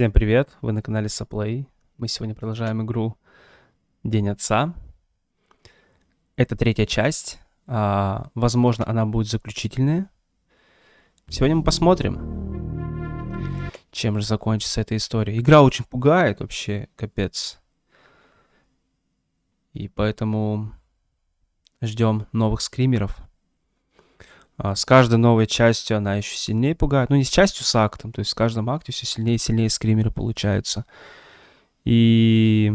Всем привет, вы на канале Саплей. Мы сегодня продолжаем игру День Отца. Это третья часть. А, возможно, она будет заключительная. Сегодня мы посмотрим, чем же закончится эта история. Игра очень пугает вообще, капец. И поэтому ждем новых скримеров. А, с каждой новой частью она еще сильнее пугает. Ну, не с частью, с актом. То есть с каждым акте все сильнее и сильнее скримеры получаются. И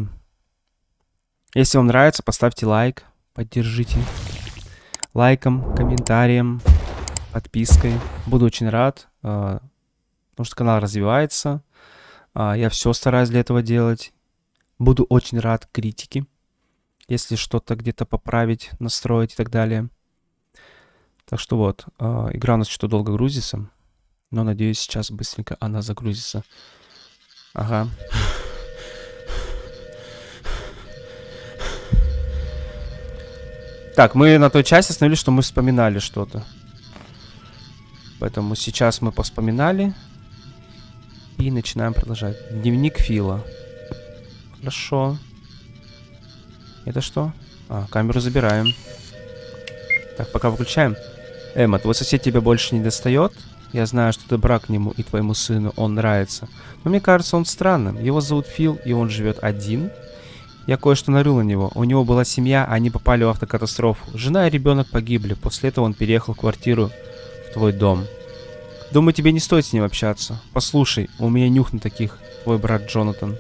если вам нравится, поставьте лайк, поддержите лайком, комментарием, подпиской. Буду очень рад, а, потому что канал развивается. А, я все стараюсь для этого делать. Буду очень рад критике, если что-то где-то поправить, настроить и так далее. Так что вот, э, игра у нас что-то долго грузится. Но надеюсь, сейчас быстренько она загрузится. Ага. Так, мы на той части остановились, что мы вспоминали что-то. Поэтому сейчас мы поспоминали. И начинаем продолжать. Дневник Фила. Хорошо. Это что? А, камеру забираем. Так, пока выключаем. Эмма, твой сосед тебя больше не достает? Я знаю, что ты брак к нему и твоему сыну, он нравится. Но мне кажется, он странным. Его зовут Фил, и он живет один. Я кое-что нарыл на него. У него была семья, а они попали в автокатастрофу. Жена и ребенок погибли. После этого он переехал в квартиру в твой дом. Думаю, тебе не стоит с ним общаться. Послушай, у меня нюх на таких, твой брат Джонатан.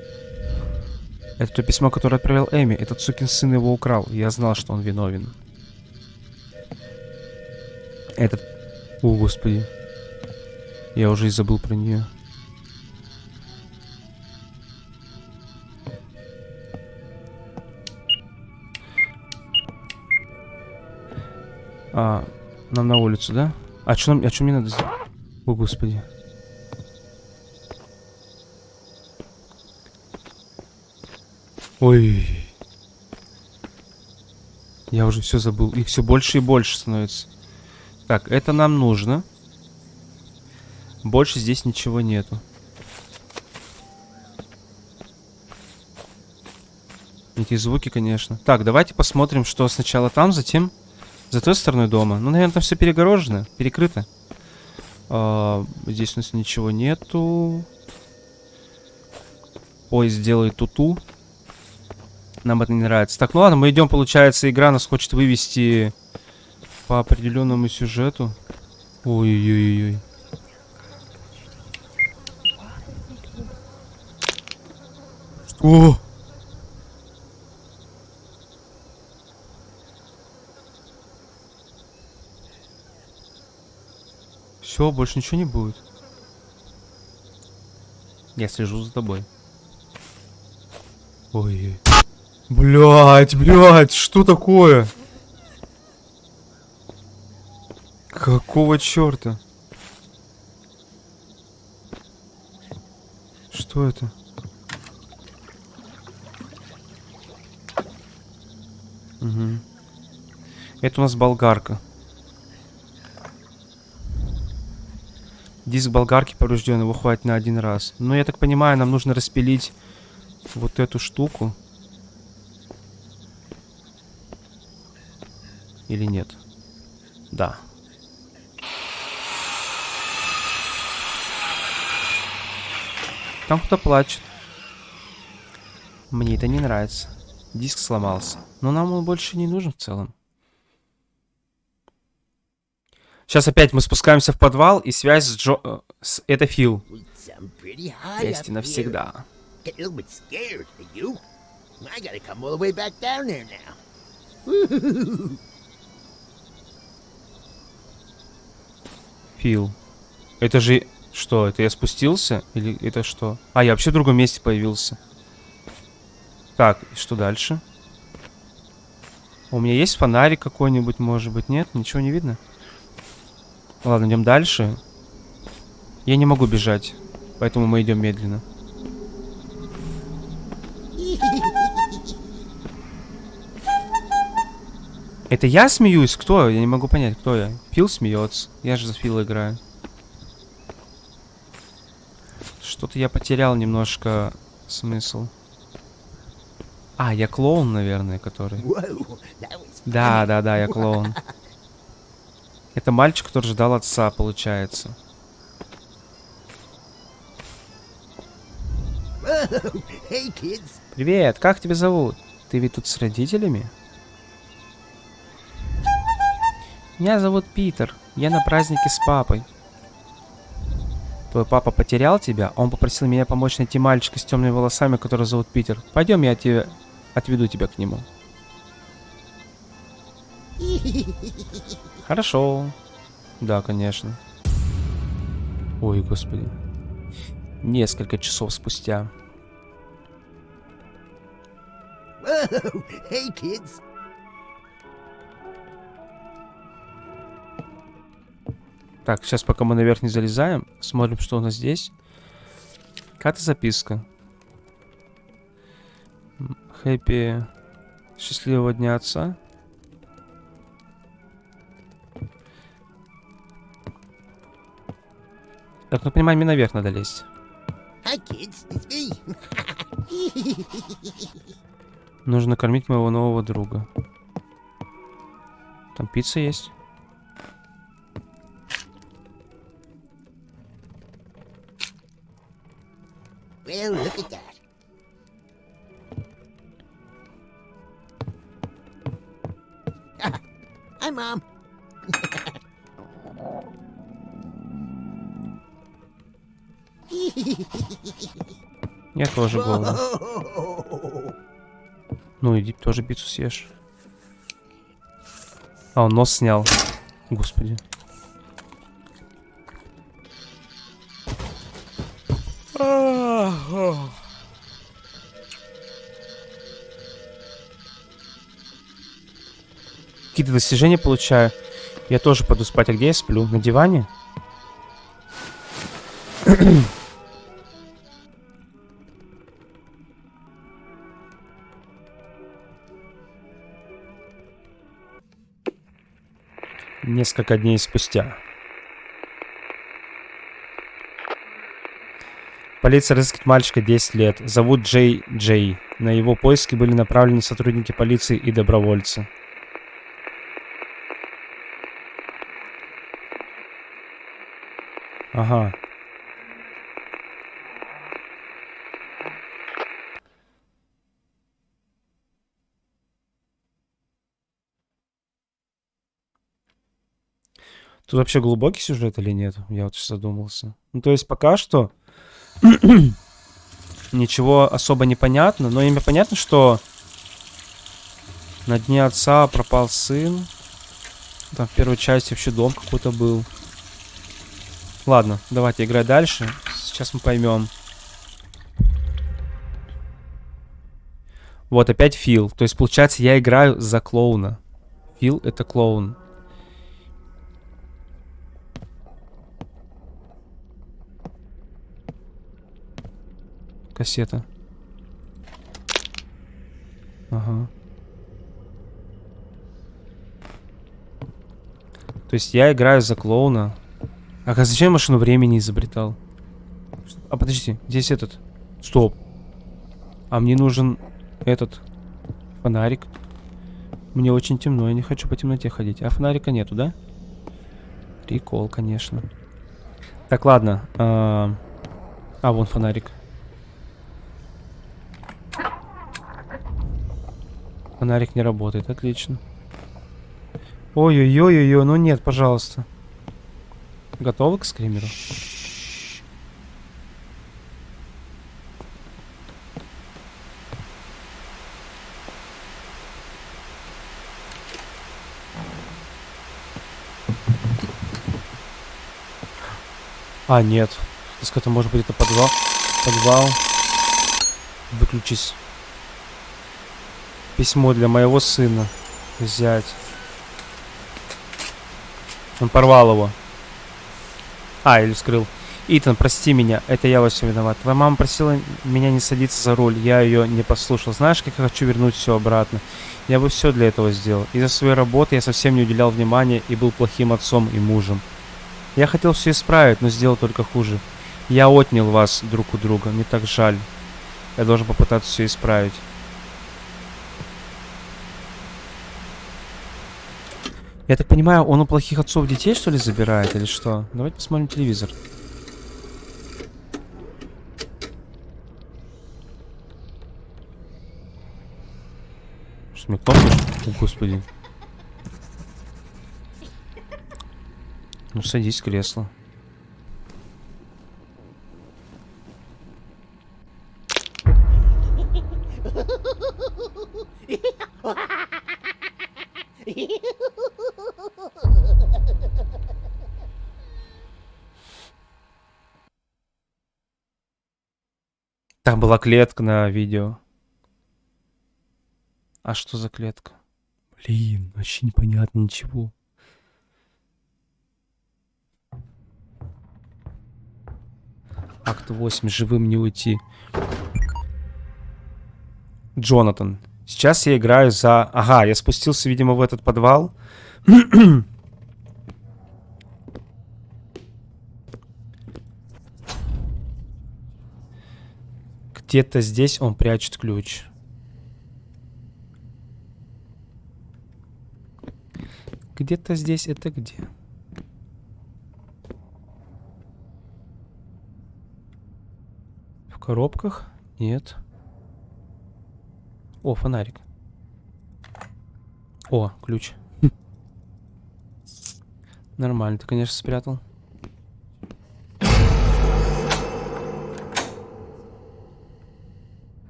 Это то письмо, которое отправил Эми. Этот сукин сын его украл. Я знал, что он виновен. Этот... О, господи. Я уже и забыл про нее. А, нам на улицу, да? А что нам, а что мне надо сделать? О, господи. Ой. Я уже все забыл. Их все больше и больше становится. Так, это нам нужно. Больше здесь ничего нету. Эти звуки, конечно. Так, давайте посмотрим, что сначала там, затем за той стороной дома. Ну, наверное, там все перегорожено, перекрыто. А, здесь у нас ничего нету. Поезд делает туту. -ту. Нам это не нравится. Так, ну ладно, мы идем, получается, игра нас хочет вывести по определенному сюжету. Ой-ой-ой. Что? Все, больше ничего не будет. Я слежу за тобой. Ой. Блять, блять, что такое? Какого черта? Что это? Угу. Это у нас болгарка. Диск болгарки поврежден, его хватит на один раз. Но я так понимаю, нам нужно распилить вот эту штуку. Или нет? Да. Там кто-то плачет. Мне это не нравится. Диск сломался. Но нам он больше не нужен в целом. Сейчас опять мы спускаемся в подвал, и связь с Джо... Э, с... Это Фил. И навсегда. Фил. Это же что, это я спустился? Или это что? А, я вообще в другом месте появился. Так, и что дальше? У меня есть фонарик какой-нибудь, может быть? Нет? Ничего не видно? Ладно, идем дальше. Я не могу бежать, поэтому мы идем медленно. Это я смеюсь? Кто? Я не могу понять, кто я. Фил смеется. Я же за Фила играю. Что-то я потерял немножко смысл. А, я клоун, наверное, который. Да, да, да, я клоун. Это мальчик, который ждал отца, получается. Привет, как тебя зовут? Ты ведь тут с родителями? Меня зовут Питер. Я на празднике с папой. Твой папа потерял тебя? Он попросил меня помочь найти мальчика с темными волосами, который зовут Питер. Пойдем, я тебе отведу тебя к нему. Хорошо. Да, конечно. Ой, господи. Несколько часов спустя. Hey, kids. Так, сейчас пока мы наверх не залезаем, смотрим, что у нас здесь. Какая-то записка. Хэппи. Счастливого дня отца. Так, ну понимаю, мне наверх надо лезть. Нужно кормить моего нового друга. Там пицца есть. Тоже голоден. Ну, иди тоже пиццу съешь. А, он нос снял. Господи. Какие-то достижения получаю. Я тоже пойду спать. А где я сплю? На диване? Несколько дней спустя. Полиция разыскивает мальчика 10 лет. Зовут Джей Джей. На его поиски были направлены сотрудники полиции и добровольцы. Ага. Тут вообще глубокий сюжет или нет? Я вот сейчас задумался. Ну, то есть пока что ничего особо не понятно, но имя понятно, что на дне отца пропал сын. Там в первой части вообще дом какой-то был. Ладно, давайте играть дальше. Сейчас мы поймем. Вот, опять Фил. То есть, получается, я играю за клоуна. Фил — это клоун. Кассета. Ага. То есть я играю за клоуна. А зачем машину времени изобретал? А подожди, здесь этот. Стоп. А мне нужен этот фонарик. Мне очень темно, я не хочу по темноте ходить. А фонарика нету, да? Прикол, конечно. Так, ладно. А, а вон фонарик. Фонарик не работает, отлично. Ой-ой-ой-ой, ну нет, пожалуйста. Готовы к скримеру? А, нет. Это может быть это подвал. Подвал. Выключись. Письмо для моего сына. Взять. Он порвал его. А, или скрыл. Итан, прости меня, это я во всем виноват. Твоя мама просила меня не садиться за руль, я ее не послушал. Знаешь, как я хочу вернуть все обратно? Я бы все для этого сделал. Из-за своей работы я совсем не уделял внимания и был плохим отцом и мужем. Я хотел все исправить, но сделал только хуже. Я отнял вас друг у друга. Мне так жаль. Я должен попытаться все исправить. Я так понимаю, он у плохих отцов детей, что ли, забирает, или что? Давайте посмотрим телевизор. Что, мне кнопка? О, господи. Ну, садись в кресло. Там была клетка на видео. А что за клетка? Блин, вообще непонятно ничего. Акт 8. Живым не уйти. Джонатан. Сейчас я играю за... Ага, я спустился, видимо, в этот подвал. Где-то здесь он прячет ключ. Где-то здесь это где? В коробках? Нет. О, фонарик. О, ключ. Нормально, ты, конечно, спрятал.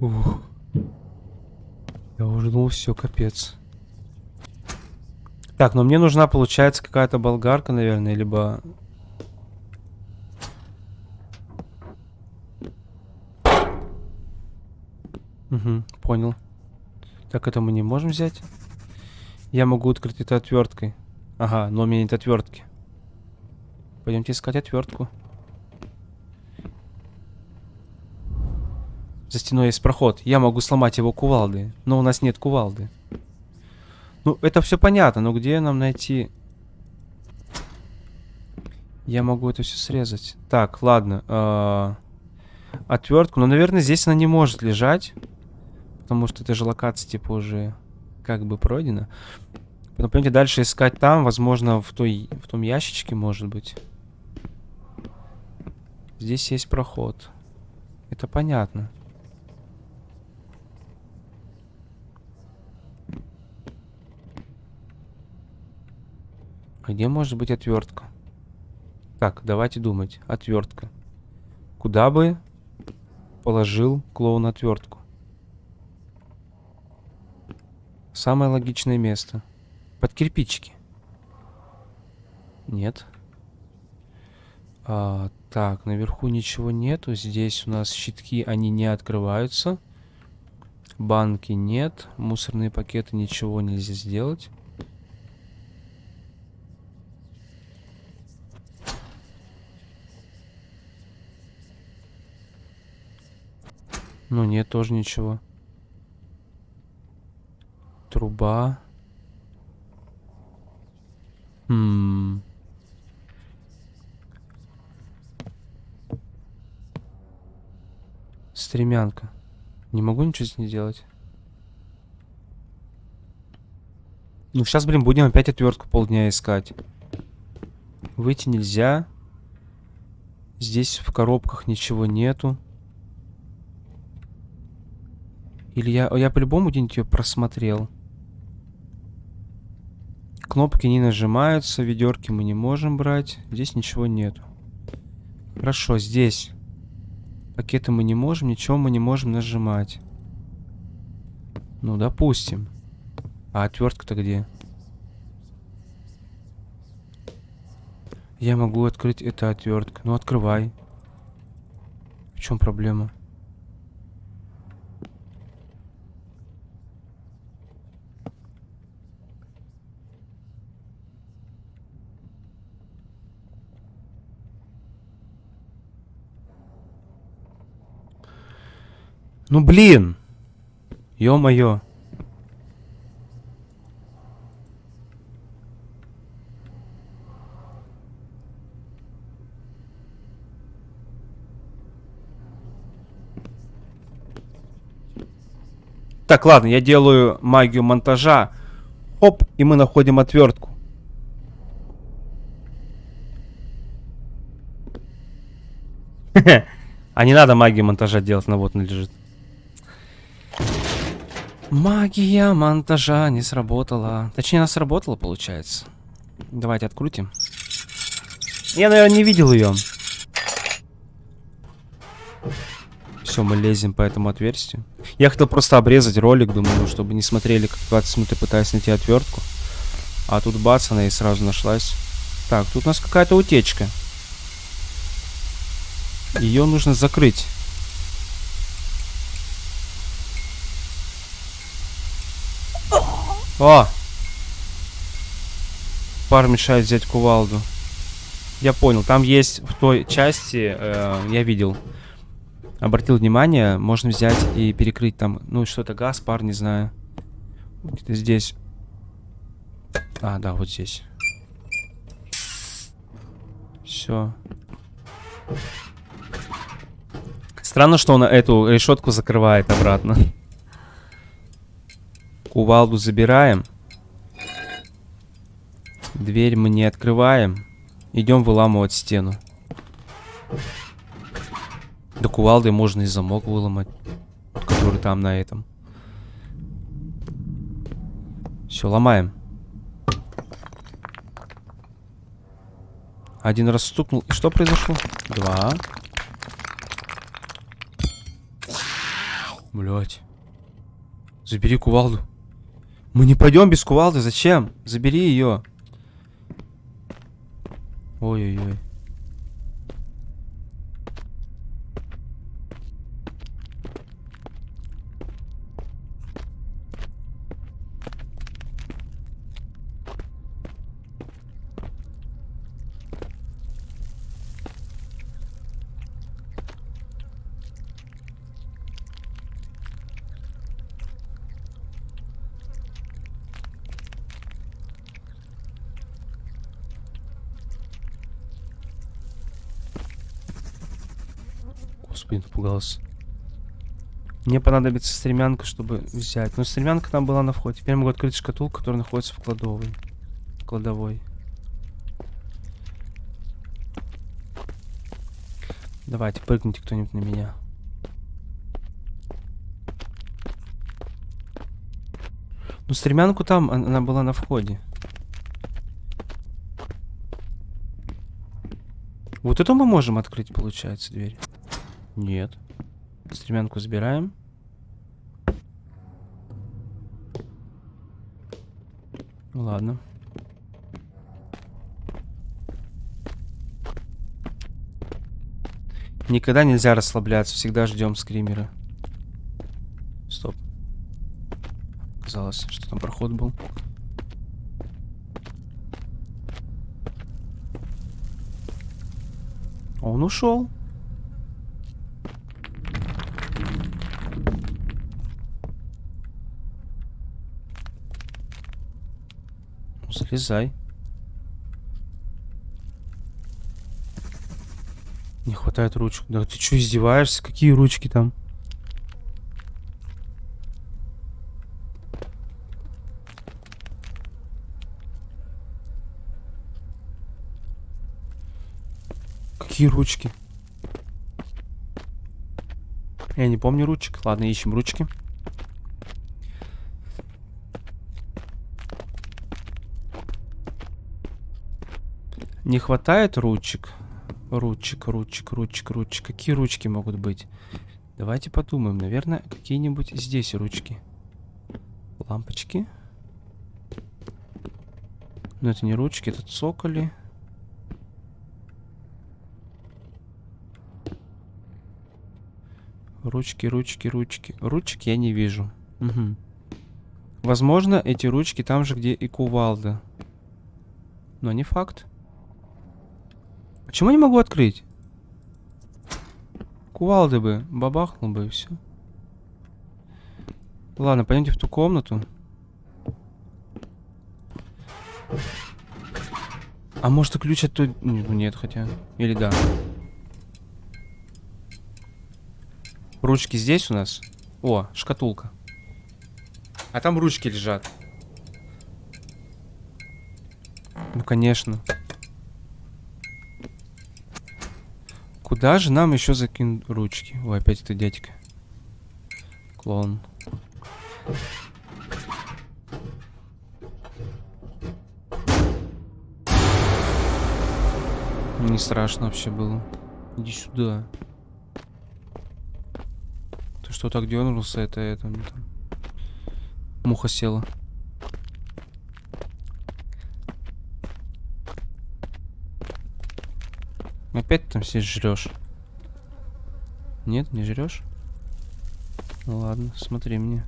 Ух. Я уже думал, все, капец. Так, но мне нужна, получается, какая-то болгарка, наверное, либо... Угу, понял. Так, это мы не можем взять. Я могу открыть это отверткой. Ага, но у меня нет отвертки. Пойдемте искать отвертку. За стеной есть проход. Я могу сломать его кувалды. Но у нас нет кувалды. Ну, это все понятно. Но где нам найти... Я могу это все срезать. Так, ладно. Э -э отвертку. Но, наверное, здесь она не может лежать. Потому что эта же локация, типа, уже как бы пройдена. Потом, понимаете, дальше искать там. Возможно, в, той, в том ящичке, может быть. Здесь есть проход. Это понятно. Где может быть отвертка? Так, давайте думать. Отвертка. Куда бы положил клоун отвертку? Самое логичное место. Под кирпичики. Нет. А, так, наверху ничего нету. Здесь у нас щитки, они не открываются. Банки нет. Мусорные пакеты ничего нельзя сделать. Ну нет, тоже ничего. Труба. Хм. Стремянка. Не могу ничего с ней делать. Ну, сейчас, блин, будем опять отвертку полдня искать. Выйти нельзя. Здесь в коробках ничего нету. Или я, я по-любому где-нибудь ее просмотрел. Кнопки не нажимаются, ведерки мы не можем брать. Здесь ничего нету. Хорошо, здесь. Пакеты мы не можем, ничего мы не можем нажимать. Ну, допустим. А отвертка-то где? Я могу открыть это отвертка. Ну, открывай. В чем проблема? Ну блин! Ё-моё. Так, ладно, я делаю магию монтажа. Оп, и мы находим отвертку. А не надо магию монтажа делать, на вот она лежит. Магия монтажа не сработала. Точнее, она сработала, получается. Давайте открутим. Я, наверное, не видел ее. Все, мы лезем по этому отверстию. Я хотел просто обрезать ролик, думаю, чтобы не смотрели, как 20 минут я пытаюсь найти отвертку. А тут бац, она и сразу нашлась. Так, тут у нас какая-то утечка. Ее нужно закрыть. О! Пар мешает взять кувалду. Я понял, там есть в той части, э, я видел, обратил внимание, можно взять и перекрыть там, ну что-то газ, пар, не знаю. Где-то здесь. А, да, вот здесь. Все. Странно, что он эту решетку закрывает обратно. Кувалду забираем. Дверь мы не открываем. Идем выламывать стену. До кувалды можно и замок выломать. Который там на этом. Все, ломаем. Один раз стукнул. И что произошло? Два. Блять. Забери кувалду. Мы не пойдем без кувалды. Зачем? Забери ее. Ой-ой-ой. Напугался. Мне понадобится стремянка, чтобы взять. Но стремянка там была на входе. Теперь могу открыть шкатулку, которая находится в кладовой. Кладовой. Давайте, прыгните кто-нибудь на меня. Ну, стремянку там, она была на входе. Вот это мы можем открыть, получается, дверь. Нет. Стремянку забираем. Ладно. Никогда нельзя расслабляться, всегда ждем скримера. Стоп. Казалось, что там проход был. Он ушел. Залезай. Не хватает ручек. Да ты что, издеваешься? Какие ручки там? Какие ручки? Я не помню ручек. Ладно, ищем ручки. Не хватает ручек? Ручек, ручек, ручек, ручек. Какие ручки могут быть? Давайте подумаем. Наверное, какие-нибудь здесь ручки. Лампочки. Но это не ручки, это цоколи. Ручки, ручки, ручки. Ручек я не вижу. Угу. Возможно, эти ручки там же, где и кувалда. Но не факт. Почему не могу открыть? Кувалды бы, бабахнул бы и все. Ладно, пойдемте в ту комнату. А может и ключ от той... Ну нет, хотя... Или да. Ручки здесь у нас? О, шкатулка. А там ручки лежат. Ну, конечно. Куда же нам еще закинуть ручки? Ой, опять это дядька. Клоун. Не страшно вообще было. Иди сюда. Ты что так дернулся? Это, это. Муха села. Опять там все жрешь? Нет, не жрешь? Ну ладно, смотри мне.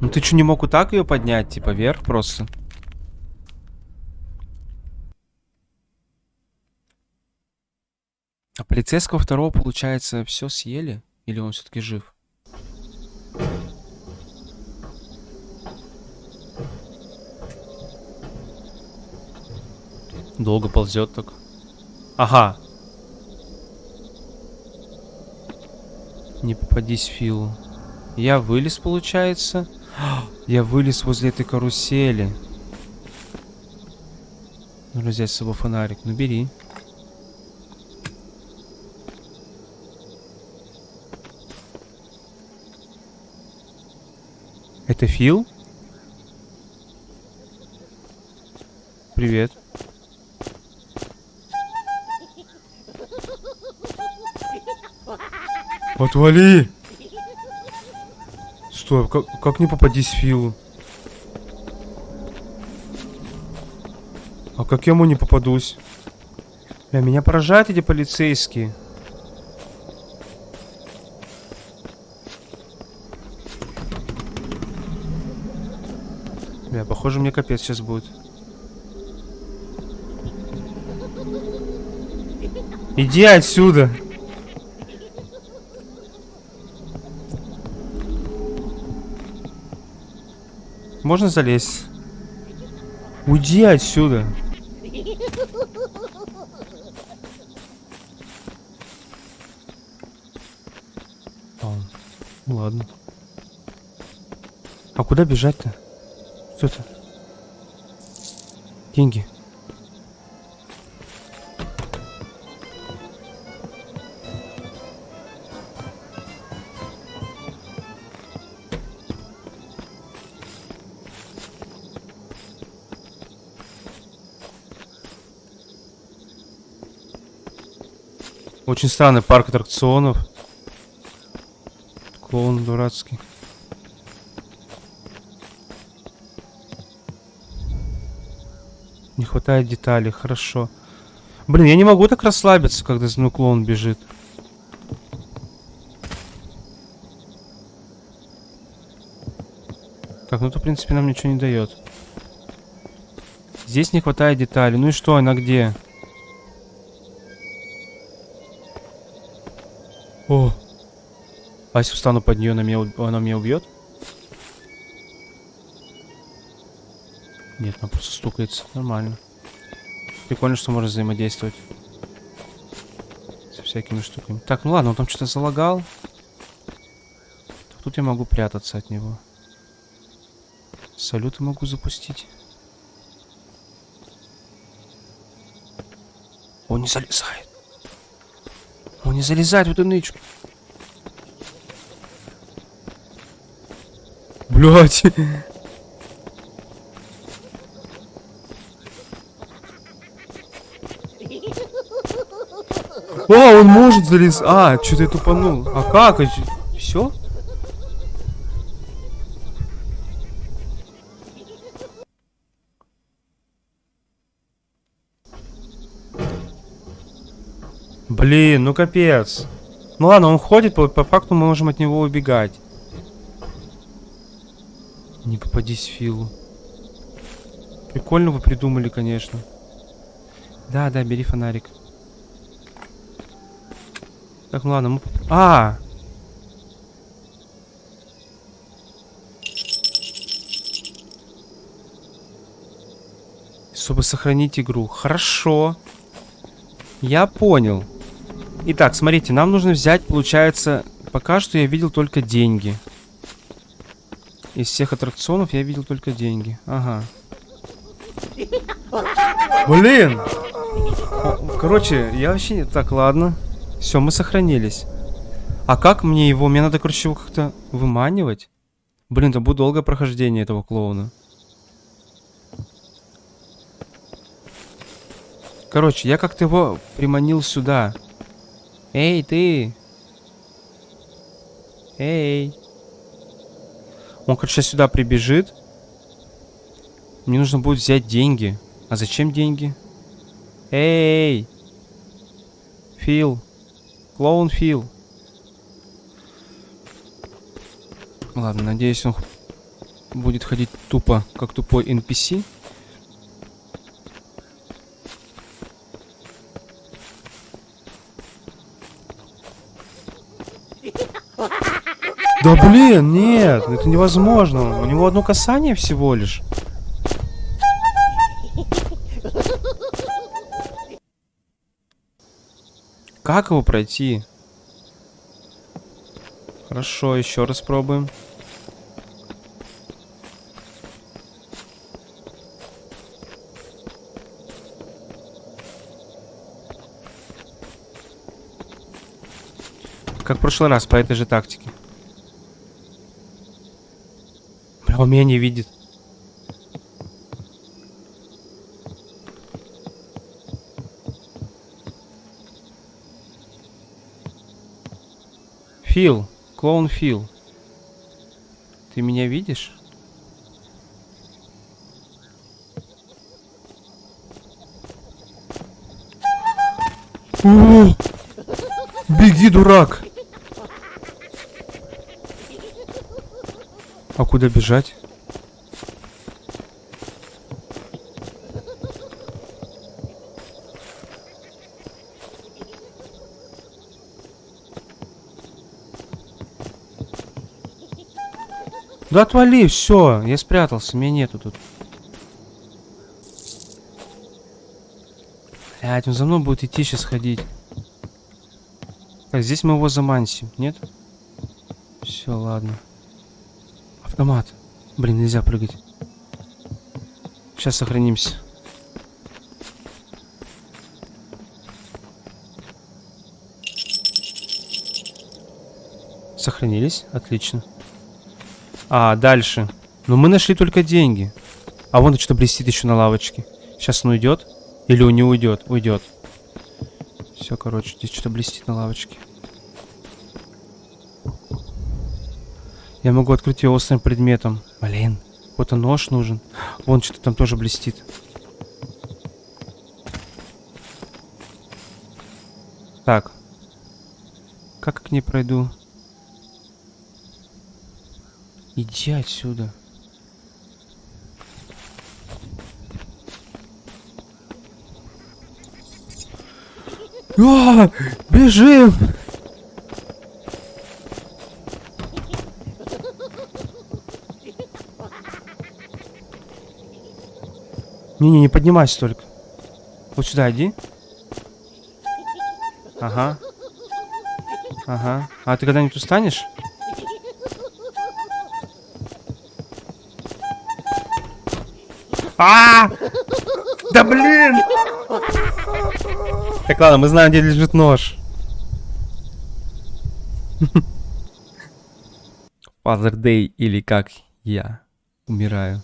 Ну ты что, не мог вот так ее поднять, типа вверх просто? А полицейского второго, получается, все съели? Или он все-таки жив? Долго ползет так. Ага. Не попадись Филу. Я вылез, получается. Я вылез возле этой карусели. Нужно взять с собой фонарик. Ну, бери. Это Фил? Привет. Отвали! Стой, как, как не попадись Филу? А как я ему не попадусь? Бля, меня поражают эти полицейские. Бля, похоже, мне капец сейчас будет. Иди отсюда! Можно залезть? Уйди отсюда. А, ладно. А куда бежать-то? Что это? Деньги. Очень странный парк аттракционов. Клоун дурацкий. Не хватает деталей, хорошо. Блин, я не могу так расслабиться, когда за мной клоун бежит. Так, ну это, в принципе, нам ничего не дает. Здесь не хватает деталей. Ну и что, она где? А если встану под нее, она меня, она меня убьет? Нет, она просто стукается. Нормально. Прикольно, что можно взаимодействовать. Со всякими штуками. Так, ну ладно, он там что-то залагал. Тут я могу прятаться от него. Салюты могу запустить. Он не залезает. Он не залезает в эту нычку. Блять. О, он может залез. А, что-то я тупанул. А как? Все? Блин, ну капец. Ну ладно, он ходит, по, по факту мы можем от него убегать. Не попадись Филу. Прикольно вы придумали, конечно. Да, да, бери фонарик. Так, ну ладно, мы... А! Чтобы сохранить игру. Хорошо. Я понял. Итак, смотрите, нам нужно взять, получается, пока что я видел только деньги. Из всех аттракционов я видел только деньги. Ага. Блин! Короче, я вообще. Так, ладно. Все, мы сохранились. А как мне его? Мне надо, короче, его как-то выманивать. Блин, это будет долгое прохождение этого клоуна. Короче, я как-то его приманил сюда. Эй, ты! Эй! Он, короче, сюда прибежит. Мне нужно будет взять деньги. А зачем деньги? Эй! Фил. Клоун Фил. Ладно, надеюсь, он будет ходить тупо, как тупой NPC. Блин, нет, это невозможно. У него одно касание всего лишь. Как его пройти? Хорошо, еще раз пробуем. Как в прошлый раз, по этой же тактике. Он меня не видит. Фил, клоун Фил. Ты меня видишь? Беги, дурак! А куда бежать? Да отвали, все, я спрятался, меня нету тут. Блять, он за мной будет идти сейчас ходить. Так, здесь мы его замансим, нет? Все, ладно. Автомат. Блин, нельзя прыгать. Сейчас сохранимся. Сохранились? Отлично. А, дальше. Но мы нашли только деньги. А вон что блестит еще на лавочке. Сейчас он уйдет? Или он не уйдет? Уйдет. Все, короче, здесь что-то блестит на лавочке. Я могу открыть ее острым предметом. Блин, какой-то нож нужен. Вон что-то там тоже блестит. Так. Как к ней пройду? Иди отсюда. А, бежим! Не-не, не поднимайся только. Вот сюда иди. Ага. Ага. А ты когда-нибудь устанешь? А! Да блин! Так, ладно, мы знаем, где лежит нож. Father Day или как я умираю.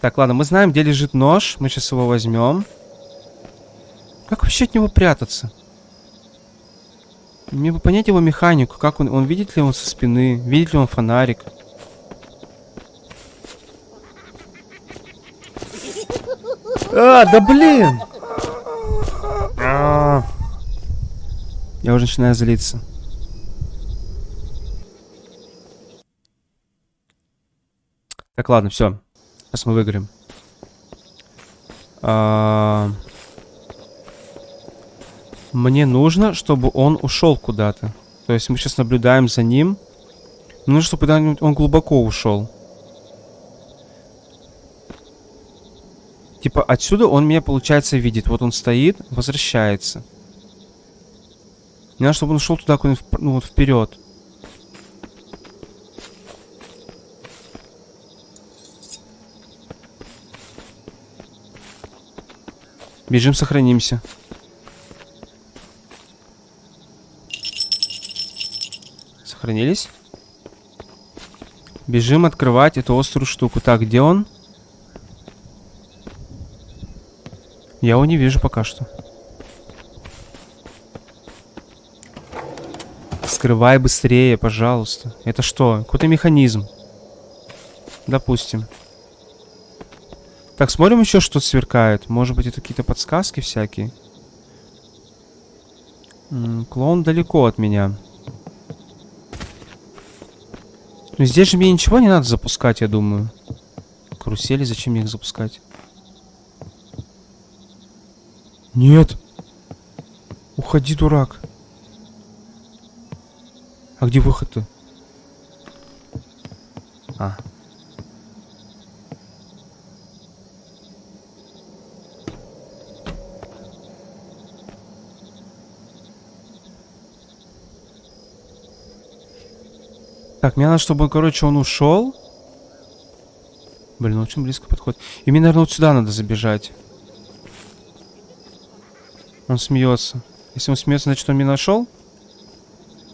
Так, ладно, мы знаем, где лежит нож. Мы сейчас его возьмем. Как вообще от него прятаться? Мне бы понять его механику. Как он, он видит ли он со спины? Видит ли он фонарик? А, да блин! А -а -а. Я уже начинаю злиться. Так, ладно, все. Сейчас мы выиграем. А... Мне нужно, чтобы он ушел куда-то. То есть мы сейчас наблюдаем за ним. Мне нужно, чтобы он глубоко ушел. Типа отсюда он меня, получается, видит. Вот он стоит, возвращается. Мне надо, чтобы он ушел туда, куда-нибудь, ну вот вперед. Бежим, сохранимся. Сохранились? Бежим открывать эту острую штуку. Так, где он? Я его не вижу пока что. Скрывай быстрее, пожалуйста. Это что? Какой-то механизм. Допустим. Так, смотрим еще, что сверкает. Может быть, это какие-то подсказки всякие. М -м, клоун далеко от меня. Ну, здесь же мне ничего не надо запускать, я думаю. Карусели, зачем мне их запускать? Нет. Уходи, дурак. А где выход-то? А. Так, мне надо, чтобы, он, короче, он ушел. Блин, очень близко подходит. И мне, наверное, вот сюда надо забежать. Он смеется. Если он смеется, значит, он меня нашел?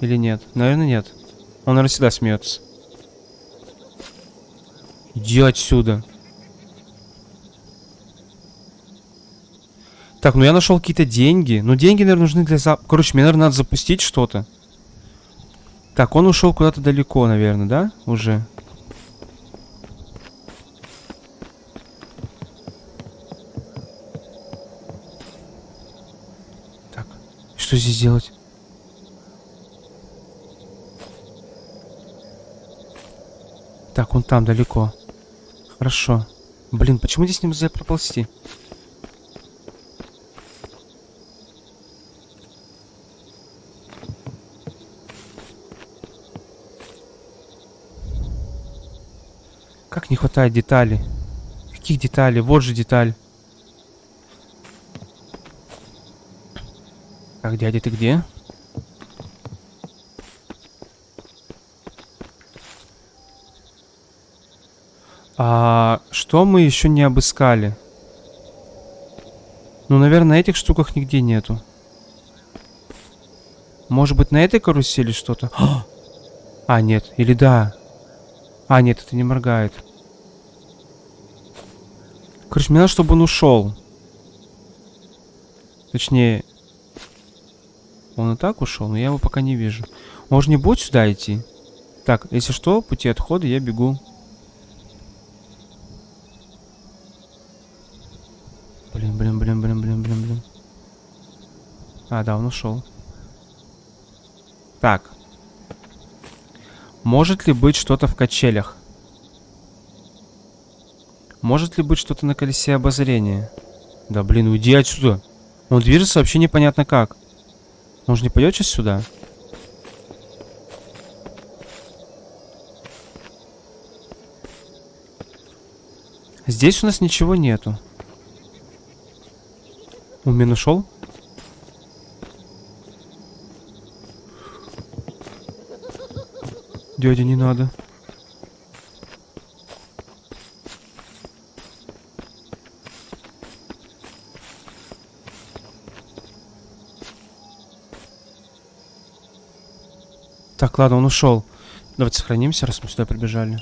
Или нет? Наверное, нет. Он, наверное, всегда смеется. Иди отсюда. Так, ну я нашел какие-то деньги. Ну, деньги, наверное, нужны для зап... Короче, мне, наверное, надо запустить что-то. Так, он ушел куда-то далеко, наверное, да? Уже. Так, что здесь делать? Так, он там далеко. Хорошо. Блин, почему здесь нельзя проползти? Как не хватает деталей? Каких деталей? Вот же деталь. Так, дядя, ты где? А что мы еще не обыскали? Ну, наверное, на этих штуках нигде нету. Может быть, на этой карусели что-то? А, нет. Или да. А, нет, это не моргает. Короче, мне надо, чтобы он ушел. Точнее, он и так ушел, но я его пока не вижу. Же не будет сюда идти. Так, если что, пути отхода я бегу. Блин, блин, блин, блин, блин, блин, блин. А, да, он ушел. Так. Может ли быть что-то в качелях? Может ли быть что-то на колесе обозрения? Да блин, уйди отсюда. Он движется вообще непонятно как. Он же не пойдет сейчас сюда? Здесь у нас ничего нету. Он меня нашел? Дядя, не надо. Так, ладно, он ушел. Давайте сохранимся, раз мы сюда прибежали.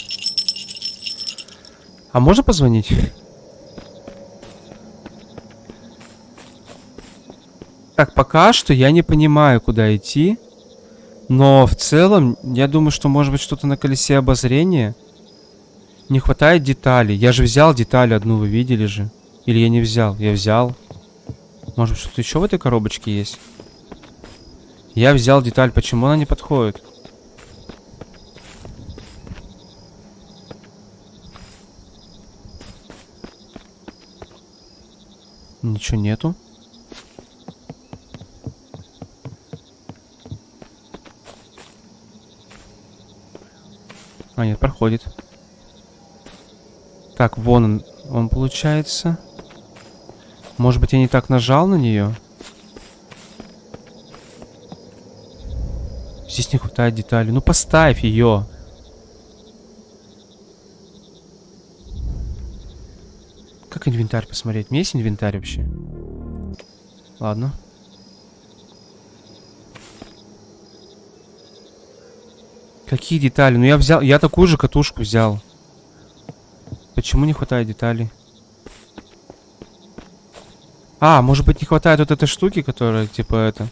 А можно позвонить? Так, пока что я не понимаю, куда идти. Но в целом, я думаю, что может быть что-то на колесе обозрения. Не хватает деталей. Я же взял деталь одну, вы видели же. Или я не взял? Я взял. Может что-то еще в этой коробочке есть? Я взял деталь. Почему она не подходит? Ничего нету. А, нет, проходит. Так, вон он, он получается. Может быть, я не так нажал на нее? здесь не хватает деталей. Ну поставь ее. Как инвентарь посмотреть? Есть инвентарь вообще? Ладно. Какие детали? Ну я взял, я такую же катушку взял. Почему не хватает деталей? А, может быть не хватает вот этой штуки, которая типа это...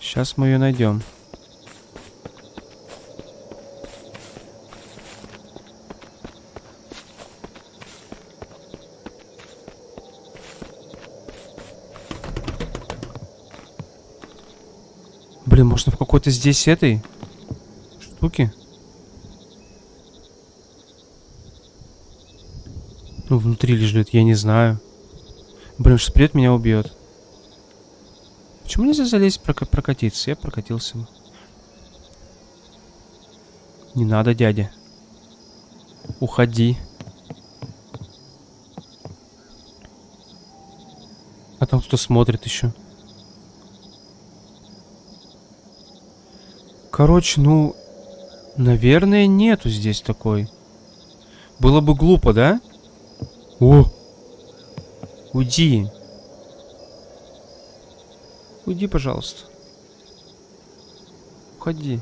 Сейчас мы ее найдем. Блин, можно в какой-то здесь этой штуки? Ну, внутри лежит, я не знаю. Блин, шприт меня убьет. Почему нельзя залезть прок прокатиться? Я прокатился. Не надо, дядя. Уходи. А там кто смотрит еще? Короче, ну, наверное, нету здесь такой. Было бы глупо, да? О! Уйди. Уйди, пожалуйста. Уходи.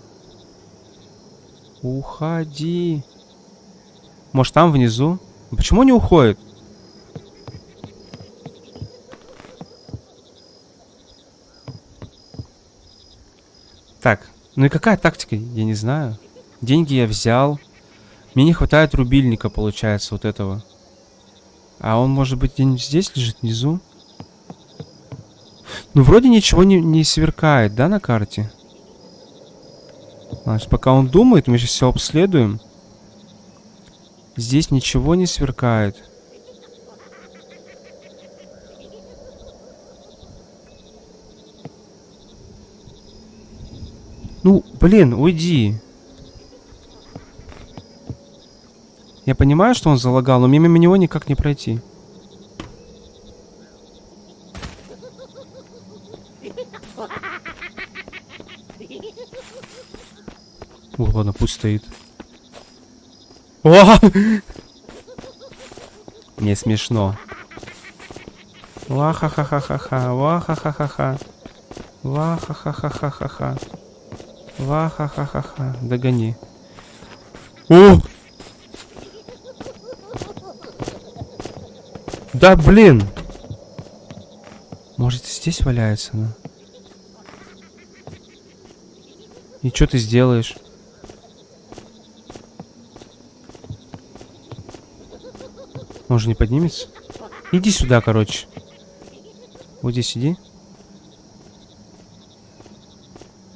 Уходи. Может, там внизу? Почему не уходит? Так, ну и какая тактика? Я не знаю. Деньги я взял. Мне не хватает рубильника, получается, вот этого. А он, может быть, где-нибудь здесь лежит, внизу? Ну, вроде ничего не, не сверкает, да, на карте? Значит, пока он думает, мы сейчас все обследуем. Здесь ничего не сверкает. Ну, блин, уйди. Я понимаю, что он залагал, но мимо него никак не пройти. О, ладно, пусть стоит. О! Не смешно. Ва-ха-ха-ха-ха-ха. Ва-ха-ха-ха-ха. Ва-ха-ха-ха-ха-ха. Ва-ха-ха-ха-ха. Догони. О! Да блин! Может здесь валяется она? И что ты сделаешь? Может не поднимется? Иди сюда, короче. Вот здесь сиди.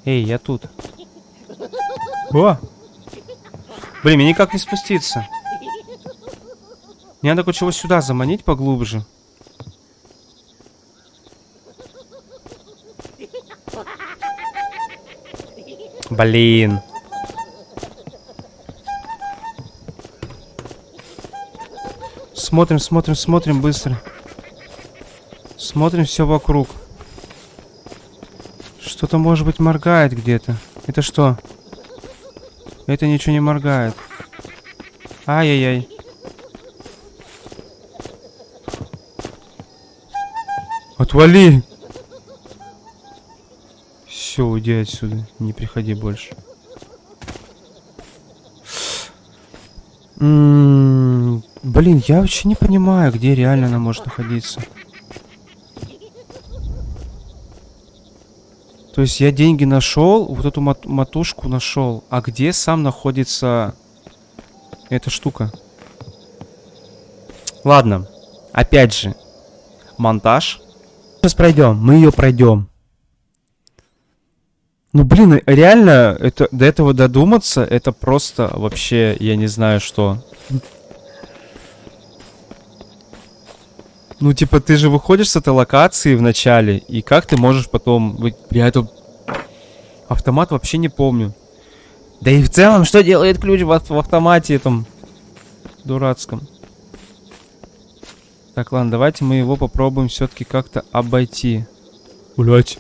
Эй, я тут. О! Блин, мне никак не спуститься. Мне надо кое-чего сюда заманить поглубже. Блин. Смотрим, смотрим, смотрим быстро. Смотрим все вокруг. Что-то, может быть, моргает где-то. Это что? Это ничего не моргает. Ай-яй-яй. Отвали! Все, уйди отсюда. Не приходи больше. М -м блин, я вообще не понимаю, где реально она может находиться. То есть я деньги нашел, вот эту мат матушку нашел. А где сам находится эта штука? Ладно. Опять же. Монтаж. Сейчас пройдем. Мы ее пройдем. Ну, блин, реально, это, до этого додуматься, это просто вообще, я не знаю, что. Ну, типа, ты же выходишь с этой локации в начале, и как ты можешь потом... Я это... Автомат вообще не помню. Да и в целом, что делает ключ в, в автомате этом дурацком? Так, ладно, давайте мы его попробуем все-таки как-то обойти. Блять.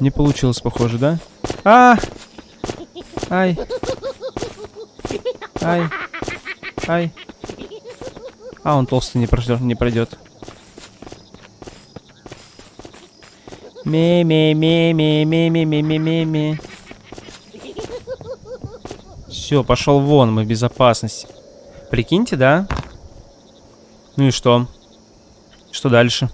Не получилось, похоже, да? А! Ай. Ай. Ай. А, он толстый не пройдет. Не пройдет. Ми-ми-ми-ми-ми-ми-ми-ми. Все, пошел вон, мы в безопасности. Прикиньте, да? Ну и что? Что дальше?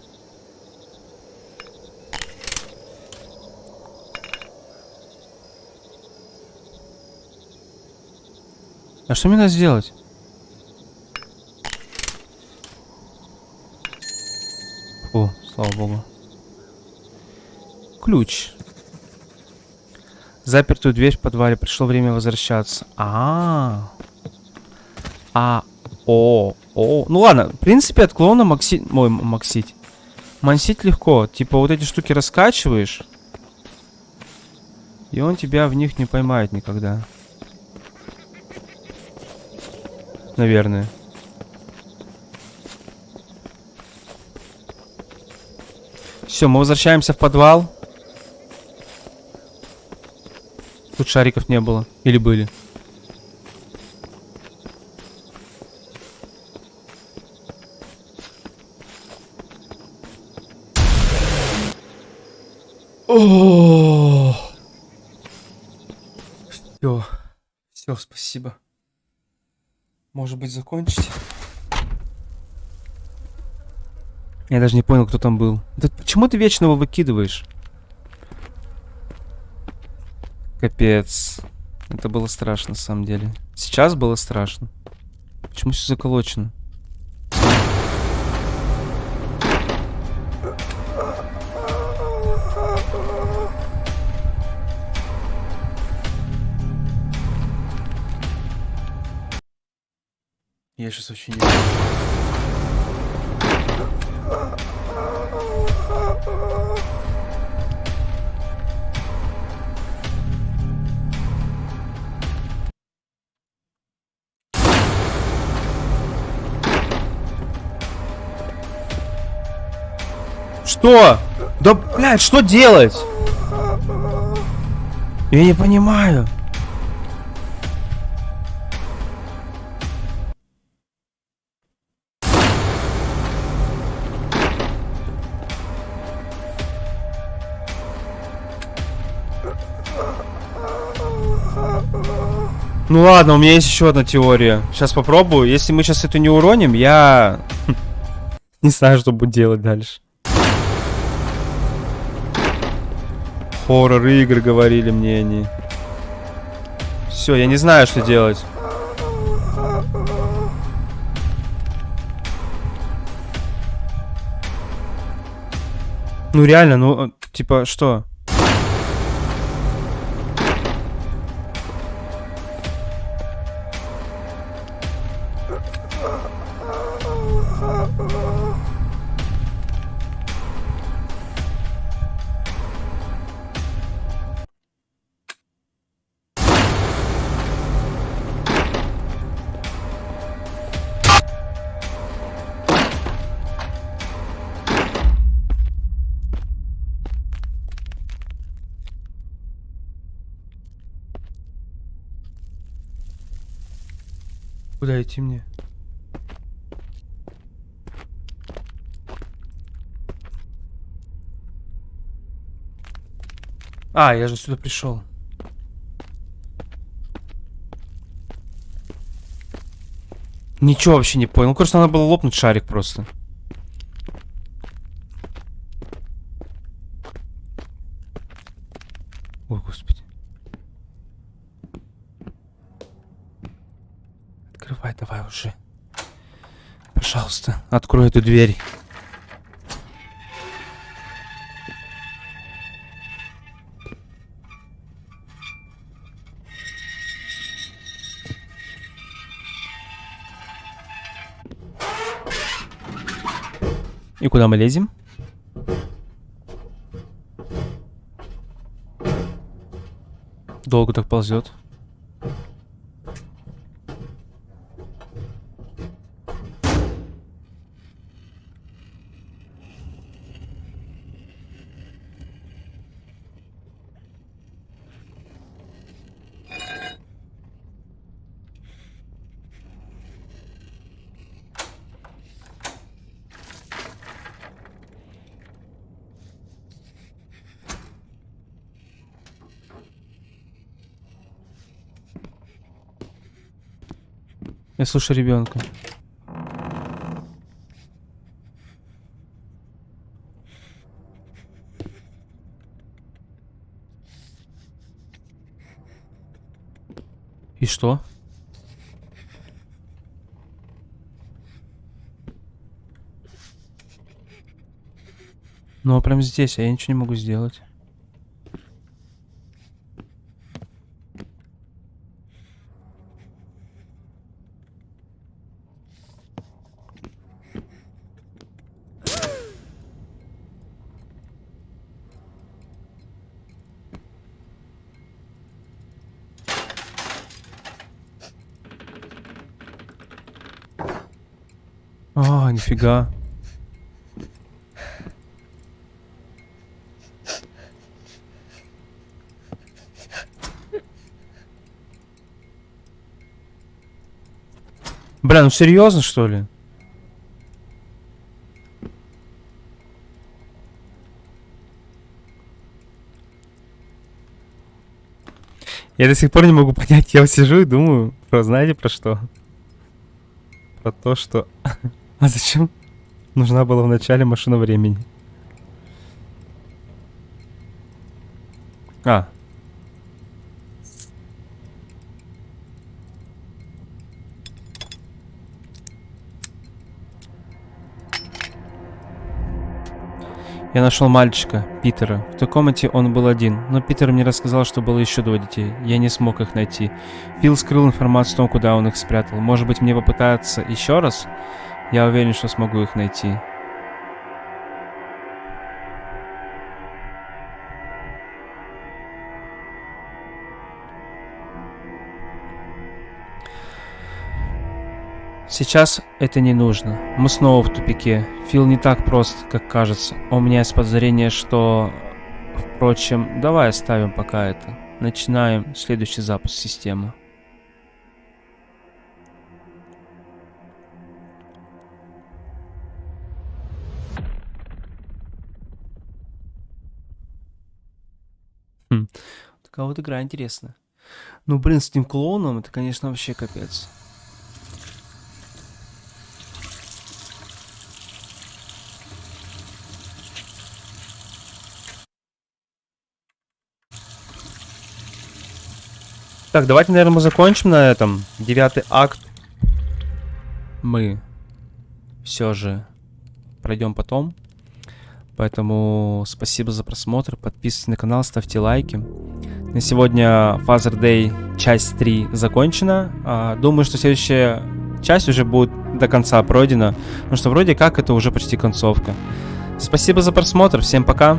А что мне надо сделать? О, слава богу. Ключ. Запертую дверь в подвале. Пришло время возвращаться. А, -а, о, о. Ну ладно, в принципе, от клона максить... Ой, максить. Мансить легко. Типа вот эти штуки раскачиваешь. И он тебя в них не поймает никогда. Наверное. Все, мы возвращаемся в подвал. Тут шариков не было. Или были? О! Все. Все, спасибо. Может быть, закончить? Я даже не понял, кто там был. Да почему ты вечно его выкидываешь? Капец. Это было страшно, на самом деле. Сейчас было страшно. Почему все заколочено? Я сейчас очень Что? Да, блядь, что делать? Я не понимаю. Ну ладно, у меня есть еще одна теория. Сейчас попробую. Если мы сейчас эту не уроним, я... не знаю, что буду делать дальше. Хоррор игры говорили мне они. Все, я не знаю, что делать. Ну реально, ну, типа, что? Идти мне? А, я же сюда пришел. Ничего вообще не понял. Ну, кажется, надо было лопнуть шарик просто. Ой, господи. Открывай давай уже. Пожалуйста, открой эту дверь. И куда мы лезем? Долго так ползет. Я слушаю ребенка. И что? Ну, а прям здесь, а я ничего не могу сделать. А, нифига. Бля, ну серьезно, что ли? Я до сих пор не могу понять, я сижу и думаю, про, знаете про что? Про то, что... а зачем нужна была в начале машина времени? А, Я нашел мальчика, Питера. В той комнате он был один, но Питер мне рассказал, что было еще двое детей. Я не смог их найти. Фил скрыл информацию о том, куда он их спрятал. Может быть, мне попытаться еще раз? Я уверен, что смогу их найти. Сейчас это не нужно. Мы снова в тупике. Фил не так прост, как кажется. У меня есть подозрение, что... Впрочем, давай оставим пока это. Начинаем следующий запуск системы. Хм. Такая вот игра интересная. Ну, блин, с этим клоуном это, конечно, вообще капец. Так, давайте, наверное, мы закончим на этом. Девятый акт. Мы все же пройдем потом. Поэтому спасибо за просмотр. Подписывайтесь на канал, ставьте лайки. На сегодня Father Day часть 3 закончена. А, думаю, что следующая часть уже будет до конца пройдена. Потому что вроде как это уже почти концовка. Спасибо за просмотр. Всем пока.